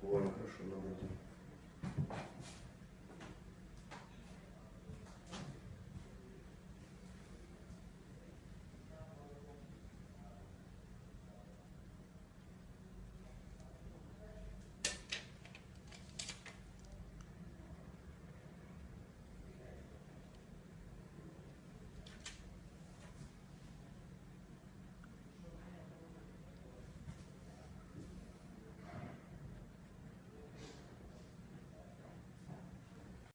хвора, хорошо, надо.